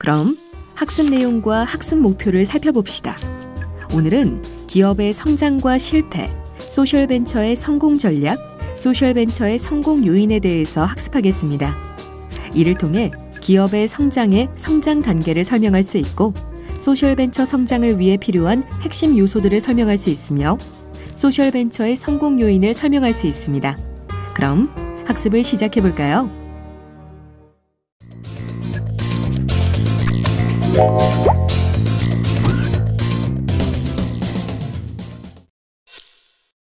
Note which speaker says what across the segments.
Speaker 1: 그럼 학습 내용과 학습 목표를 살펴봅시다. 오늘은 기업의 성장과 실패, 소셜벤처의 성공 전략, 소셜벤처의 성공 요인에 대해서 학습하겠습니다. 이를 통해 기업의 성장의 성장 단계를 설명할 수 있고, 소셜벤처 성장을 위해 필요한 핵심 요소들을 설명할 수 있으며, 소셜벤처의 성공 요인을 설명할 수 있습니다. 그럼 학습을 시작해 볼까요?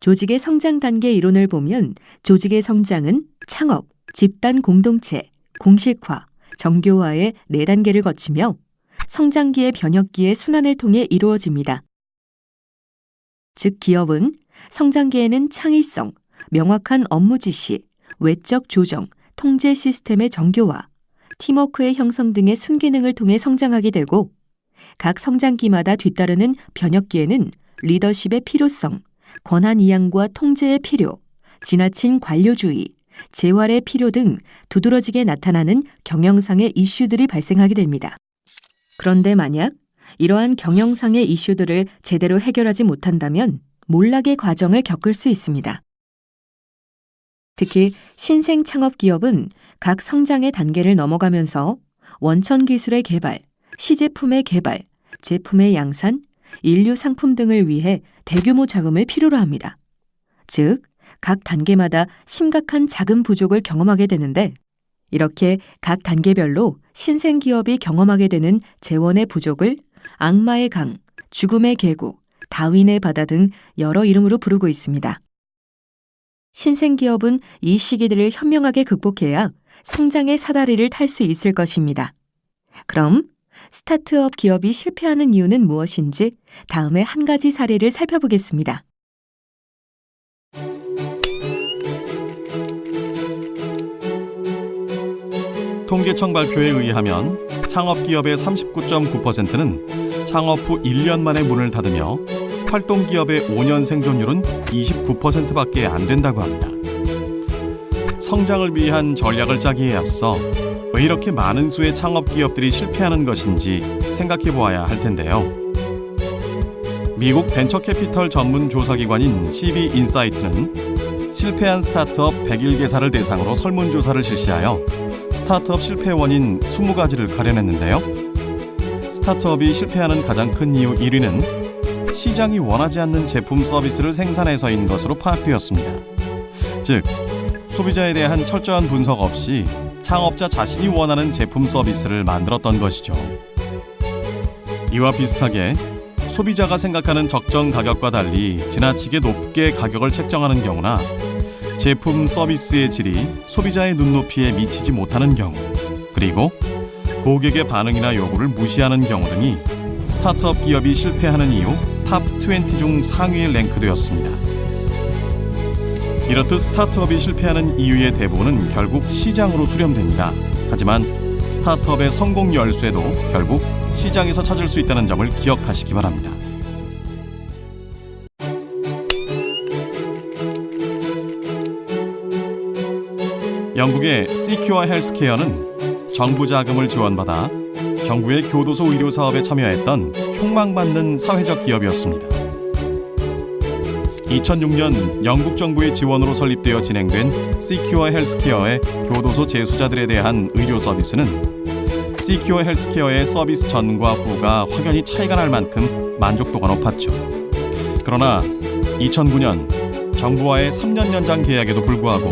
Speaker 1: 조직의 성장 단계 이론을 보면 조직의 성장은 창업, 집단 공동체, 공식화, 정교화의 네 단계를 거치며 성장기의 변혁기의 순환을 통해 이루어집니다. 즉 기업은 성장기에는 창의성, 명확한 업무 지시, 외적 조정, 통제 시스템의 정교화, 팀워크의 형성 등의 순기능을 통해 성장하게 되고 각 성장기마다 뒤따르는 변혁기에는 리더십의 필요성, 권한 이양과 통제의 필요, 지나친 관료주의, 재활의 필요 등 두드러지게 나타나는 경영상의 이슈들이 발생하게 됩니다. 그런데 만약 이러한 경영상의 이슈들을 제대로 해결하지 못한다면 몰락의 과정을 겪을 수 있습니다. 특히 신생 창업 기업은 각 성장의 단계를 넘어가면서 원천 기술의 개발, 시제품의 개발, 제품의 양산, 인류 상품 등을 위해 대규모 자금을 필요로 합니다. 즉, 각 단계마다 심각한 자금 부족을 경험하게 되는데 이렇게 각 단계별로 신생 기업이 경험하게 되는 재원의 부족을 악마의 강, 죽음의 계곡, 다윈의 바다 등 여러 이름으로 부르고 있습니다. 신생 기업은 이 시기들을 현명하게 극복해야 성장의 사다리를 탈 수 있을 것입니다. 그럼 스타트업 기업이 실패하는 이유는 무엇인지 다음에 한 가지 사례를 살펴보겠습니다.
Speaker 2: 통계청 발표에 의하면 창업 기업의 39.9%는 창업 후 1년 만에 문을 닫으며 활동 기업의 5년 생존율은 29%밖에 안 된다고 합니다. 성장을 위한 전략을 짜기에 앞서 왜 이렇게 많은 수의 창업 기업들이 실패하는 것인지 생각해 보아야 할 텐데요. 미국 벤처 캐피털 전문 조사기관인 CB 인사이트는 실패한 스타트업 101개사를 대상으로 설문조사를 실시하여 스타트업 실패 원인 20가지를 가려냈는데요. 스타트업이 실패하는 가장 큰 이유 1위는 시장이 원하지 않는 제품 서비스를 생산해서인 것으로 파악되었습니다. 즉, 소비자에 대한 철저한 분석 없이 창업자 자신이 원하는 제품 서비스를 만들었던 것이죠. 이와 비슷하게 소비자가 생각하는 적정 가격과 달리 지나치게 높게 가격을 책정하는 경우나 제품 서비스의 질이 소비자의 눈높이에 미치지 못하는 경우 그리고 고객의 반응이나 요구를 무시하는 경우 등이 스타트업 기업이 실패하는 이유 탑20 중 상위에 랭크되었습니다. 이렇듯 스타트업이 실패하는 이유의 대부분은 결국 시장으로 수렴됩니다. 하지만 스타트업의 성공 열쇠도 결국 시장에서 찾을 수 있다는 점을 기억하시기 바랍니다. 영국의 시큐어 헬스케어는 정부 자금을 지원받아 정부의 교도소 의료 사업에 참여했던 촉망받는 사회적 기업이었습니다. 2006년 영국 정부의 지원으로 설립되어 진행된 시큐어 헬스케어의 교도소 재수자들에 대한 의료 서비스는 시큐어 헬스케어의 서비스 전과 후가 확연히 차이가 날 만큼 만족도가 높았죠. 그러나 2009년 정부와의 3년 연장 계약에도 불구하고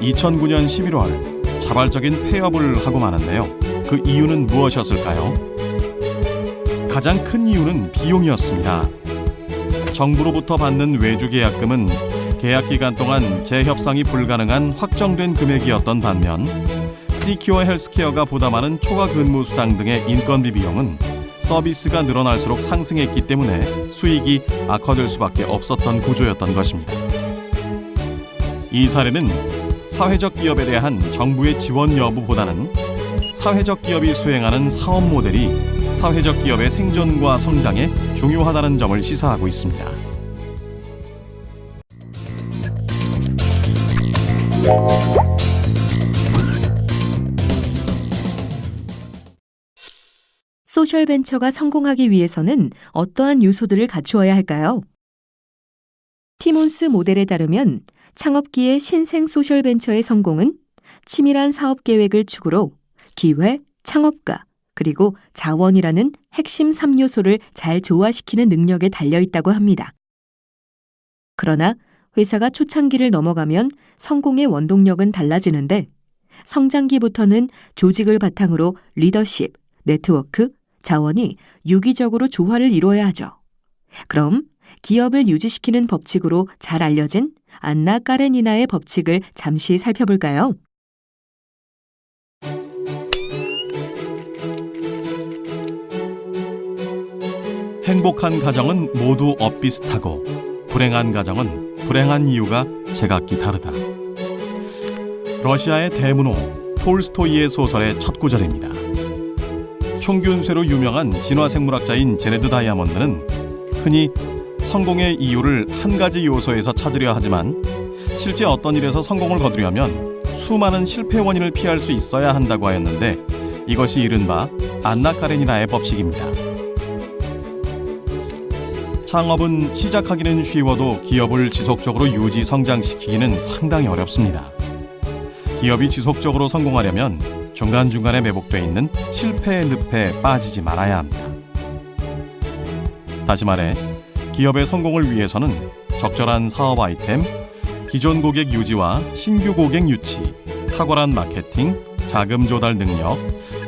Speaker 2: 2009년 11월 자발적인 폐업을 하고 마는데요. 그 이유는 무엇이었을까요? 가장 큰 이유는 비용이었습니다. 정부로부터 받는 외주 계약금은 계약 기간 동안 재협상이 불가능한 확정된 금액이었던 반면 시큐어 헬스케어가 부담하는 초과 근무 수당 등의 인건비 비용은 서비스가 늘어날수록 상승했기 때문에 수익이 악화될 수밖에 없었던 구조였던 것입니다. 이 사례는 사회적 기업에 대한 정부의 지원 여부보다는 사회적 기업이 수행하는 사업 모델이 사회적 기업의 생존과 성장에 중요하다는 점을 시사하고 있습니다.
Speaker 1: 소셜 벤처가 성공하기 위해서는 어떠한 요소들을 갖추어야 할까요? 티몬스 모델에 따르면 창업기의 신생 소셜 벤처의 성공은 치밀한 사업 계획을 축으로 기회, 창업가, 그리고 자원이라는 핵심 3요소를 잘 조화시키는 능력에 달려 있다고 합니다. 그러나 회사가 초창기를 넘어가면 성공의 원동력은 달라지는데 성장기부터는 조직을 바탕으로 리더십, 네트워크, 자원이 유기적으로 조화를 이루어야 하죠. 그럼 기업을 유지시키는 법칙으로 잘 알려진 안나 까레니나의 법칙을 잠시 살펴볼까요?
Speaker 2: 행복한 가정은 모두 엇비슷하고 불행한 가정은 불행한 이유가 제각기 다르다. 러시아의 대문호 톨스토이의 소설의 첫 구절입니다. 총균쇠로 유명한 진화생물학자인 제네드 다이아몬드는 흔히 성공의 이유를 한 가지 요소에서 찾으려 하지만 실제 어떤 일에서 성공을 거두려면 수많은 실패 원인을 피할 수 있어야 한다고 하였는데 이것이 이른바 안나 카레니나의 법칙입니다. 창업은 시작하기는 쉬워도 기업을 지속적으로 유지 성장시키기는 상당히 어렵습니다. 기업이 지속적으로 성공하려면 중간중간에 매복돼 있는 실패의 늪에 빠지지 말아야 합니다. 다시 말해 기업의 성공을 위해서는 적절한 사업 아이템, 기존 고객 유지와 신규 고객 유치, 탁월한 마케팅, 자금 조달 능력,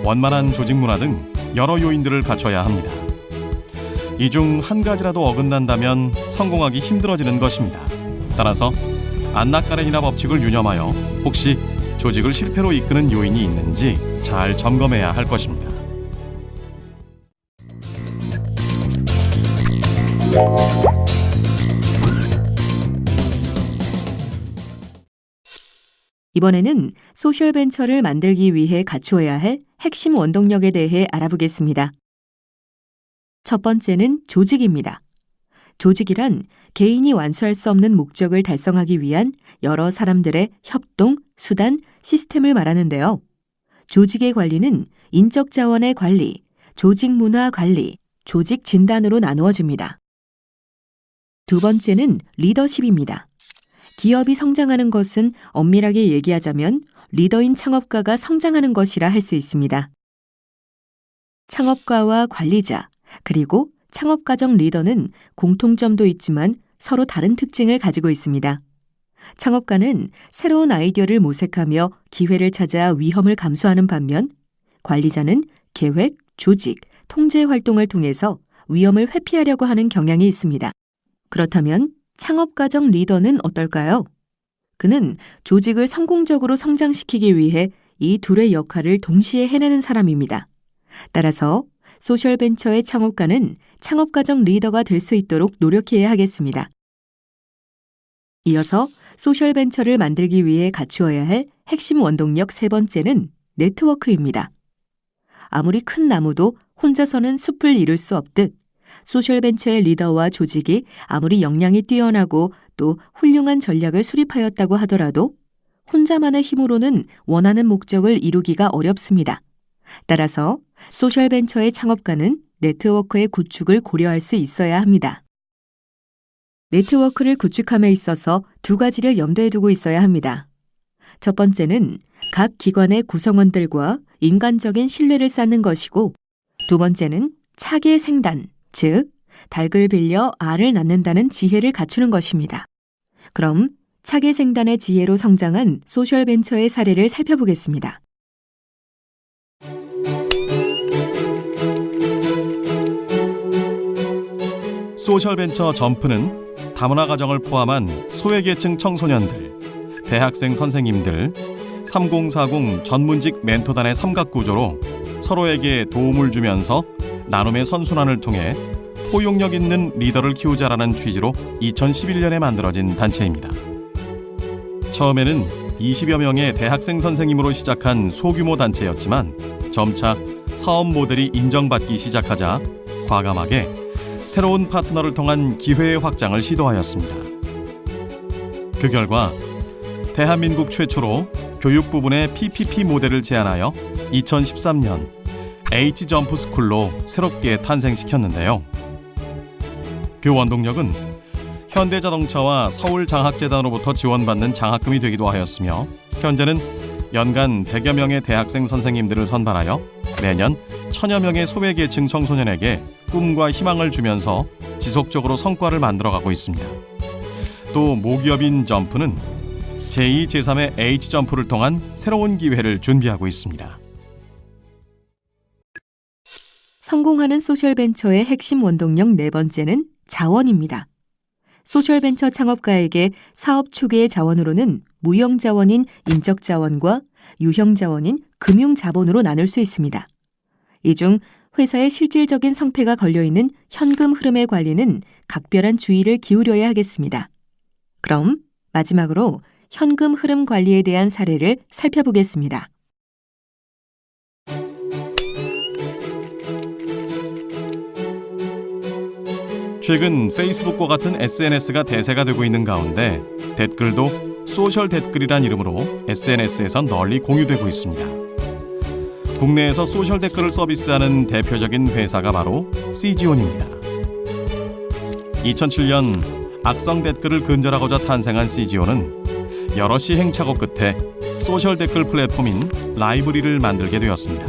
Speaker 2: 원만한 조직 문화 등 여러 요인들을 갖춰야 합니다. 이 중 한 가지라도 어긋난다면 성공하기 힘들어지는 것입니다. 따라서 안나카렌이나 법칙을 유념하여 혹시 조직을 실패로 이끄는 요인이 있는지 잘 점검해야 할 것입니다.
Speaker 1: 이번에는 소셜 벤처를 만들기 위해 갖추어야 할 핵심 원동력에 대해 알아보겠습니다. 첫 번째는 조직입니다. 조직이란 개인이 완수할 수 없는 목적을 달성하기 위한 여러 사람들의 협동, 수단, 시스템을 말하는데요. 조직의 관리는 인적 자원의 관리, 조직 문화 관리, 조직 진단으로 나누어집니다. 두 번째는 리더십입니다. 기업이 성장하는 것은 엄밀하게 얘기하자면 리더인 창업가가 성장하는 것이라 할 수 있습니다. 창업가와 관리자, 그리고 창업가정 리더는 공통점도 있지만 서로 다른 특징을 가지고 있습니다. 창업가는 새로운 아이디어를 모색하며 기회를 찾아 위험을 감수하는 반면 관리자는 계획, 조직, 통제 활동을 통해서 위험을 회피하려고 하는 경향이 있습니다. 그렇다면 창업가정 리더는 어떨까요? 그는 조직을 성공적으로 성장시키기 위해 이 둘의 역할을 동시에 해내는 사람입니다. 따라서 소셜벤처의 창업가는 창업가정 리더가 될 수 있도록 노력해야 하겠습니다. 이어서 소셜벤처를 만들기 위해 갖추어야 할 핵심 원동력 세 번째는 네트워크입니다. 아무리 큰 나무도 혼자서는 숲을 이룰 수 없듯 소셜벤처의 리더와 조직이 아무리 역량이 뛰어나고 또 훌륭한 전략을 수립하였다고 하더라도 혼자만의 힘으로는 원하는 목적을 이루기가 어렵습니다. 따라서 소셜벤처의 창업가는 네트워크의 구축을 고려할 수 있어야 합니다. 네트워크를 구축함에 있어서 두 가지를 염두에 두고 있어야 합니다. 첫 번째는 각 기관의 구성원들과 인간적인 신뢰를 쌓는 것이고, 두 번째는 차계 생단, 즉, 닭을 빌려 알을 낳는다는 지혜를 갖추는 것입니다. 그럼 차계 생단의 지혜로 성장한 소셜벤처의 사례를 살펴보겠습니다.
Speaker 2: 소셜벤처 점프는 다문화 가정을 포함한 소외계층 청소년들, 대학생 선생님들, 3040 전문직 멘토단의 삼각구조로 서로에게 도움을 주면서 나눔의 선순환을 통해 포용력 있는 리더를 키우자라는 취지로 2011년에 만들어진 단체입니다. 처음에는 20여 명의 대학생 선생님으로 시작한 소규모 단체였지만 점차 사업 모델이 인정받기 시작하자 과감하게 새로운 파트너를 통한 기회의 확장을 시도하였습니다. 그 결과 대한민국 최초로 교육 부분의 PPP 모델을 제안하여 2013년 H 점프 스쿨로 새롭게 탄생시켰는데요. 그 원동력은 현대자동차와 서울장학재단으로부터 지원받는 장학금이 되기도 하였으며 현재는 연간 100여 명의 대학생 선생님들을 선발하여 매년 천여 명의 소외계층 청소년에게 꿈과 희망을 주면서 지속적으로 성과를 만들어가고 있습니다. 또 모기업인 점프는 제2, 제3의 H 점프를 통한 새로운 기회를 준비하고 있습니다.
Speaker 1: 성공하는 소셜벤처의 핵심 원동력 네 번째는 자원입니다. 소셜벤처 창업가에게 사업 초기의 자원으로는 무형 자원인 인적 자원과 유형 자원인 금융 자본으로 나눌 수 있습니다. 이 중 회사의 실질적인 성패가 걸려 있는 현금 흐름의 관리는 각별한 주의를 기울여야 하겠습니다. 그럼 마지막으로 현금 흐름 관리에 대한 사례를 살펴보겠습니다.
Speaker 2: 최근 페이스북과 같은 SNS가 대세가 되고 있는 가운데 댓글도 소셜 댓글이란 이름으로 SNS에서 널리 공유되고 있습니다. 국내에서 소셜 댓글을 서비스하는 대표적인 회사가 바로 시지온입니다. 2007년 악성 댓글을 근절하고자 탄생한 시지온은 여러 시행착오 끝에 소셜 댓글 플랫폼인 라이브리를 만들게 되었습니다.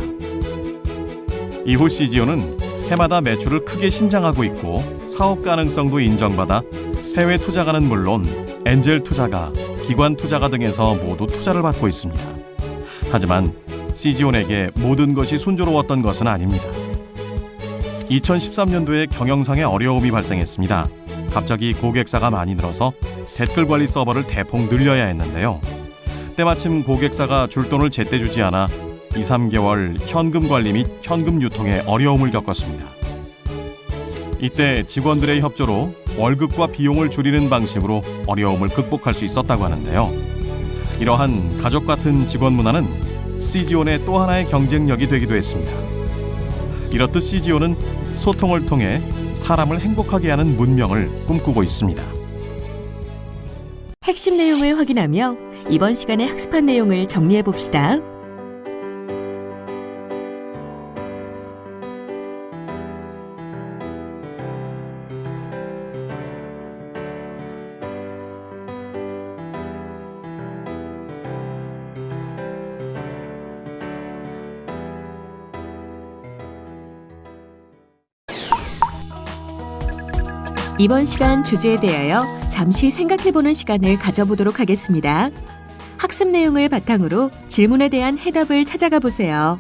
Speaker 2: 이후 CGO는 해마다 매출을 크게 신장하고 있고 사업 가능성도 인정받아 해외 투자가는 물론 엔젤 투자가, 기관 투자가 등에서 모두 투자를 받고 있습니다. 하지만 CG온에게 모든 것이 순조로웠던 것은 아닙니다. 2013년도에 경영상의 어려움이 발생했습니다. 갑자기 고객사가 많이 늘어서 댓글 관리 서버를 대폭 늘려야 했는데요. 때마침 고객사가 줄 돈을 제때 주지 않아 2, 3개월 현금 관리 및 현금 유통에 어려움을 겪었습니다. 이때 직원들의 협조로 월급과 비용을 줄이는 방식으로 어려움을 극복할 수 있었다고 하는데요. 이러한 가족 같은 직원 문화는 CG온의 또 하나의 경쟁력이 되기도 했습니다. 이렇듯 CG온은 소통을 통해 사람을 행복하게 하는 문명을 꿈꾸고 있습니다.
Speaker 1: 핵심 내용을 확인하며 이번 시간에 학습한 내용을 정리해 봅시다. 이번 시간 주제에 대하여 잠시 생각해보는 시간을 가져보도록 하겠습니다. 학습 내용을 바탕으로 질문에 대한 해답을 찾아가 보세요.